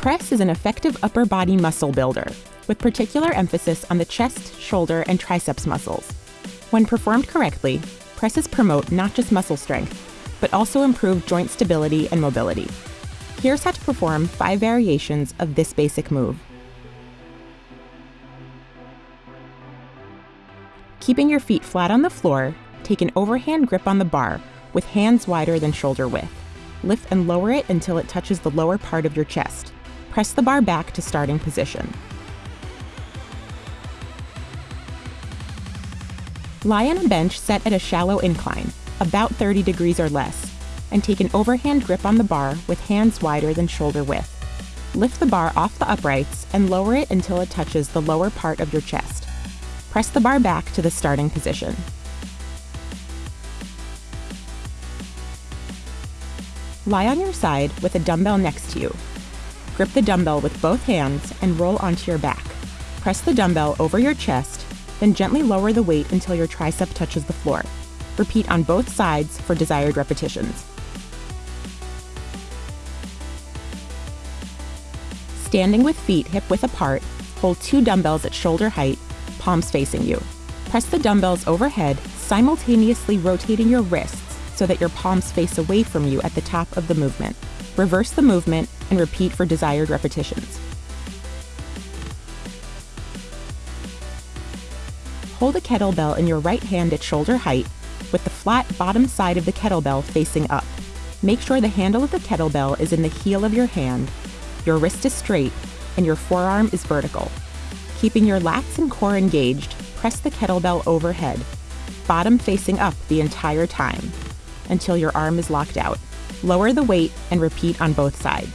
press is an effective upper body muscle builder, with particular emphasis on the chest, shoulder, and triceps muscles. When performed correctly, presses promote not just muscle strength, but also improve joint stability and mobility. Here's how to perform five variations of this basic move. Keeping your feet flat on the floor, take an overhand grip on the bar with hands wider than shoulder width. Lift and lower it until it touches the lower part of your chest. Press the bar back to starting position. Lie on a bench set at a shallow incline, about 30 degrees or less, and take an overhand grip on the bar with hands wider than shoulder width. Lift the bar off the uprights and lower it until it touches the lower part of your chest. Press the bar back to the starting position. Lie on your side with a dumbbell next to you. Grip the dumbbell with both hands and roll onto your back. Press the dumbbell over your chest, then gently lower the weight until your tricep touches the floor. Repeat on both sides for desired repetitions. Standing with feet hip width apart, hold two dumbbells at shoulder height, palms facing you. Press the dumbbells overhead, simultaneously rotating your wrists so that your palms face away from you at the top of the movement. Reverse the movement and repeat for desired repetitions. Hold a kettlebell in your right hand at shoulder height with the flat bottom side of the kettlebell facing up. Make sure the handle of the kettlebell is in the heel of your hand, your wrist is straight, and your forearm is vertical. Keeping your lats and core engaged, press the kettlebell overhead, bottom facing up the entire time until your arm is locked out. Lower the weight and repeat on both sides.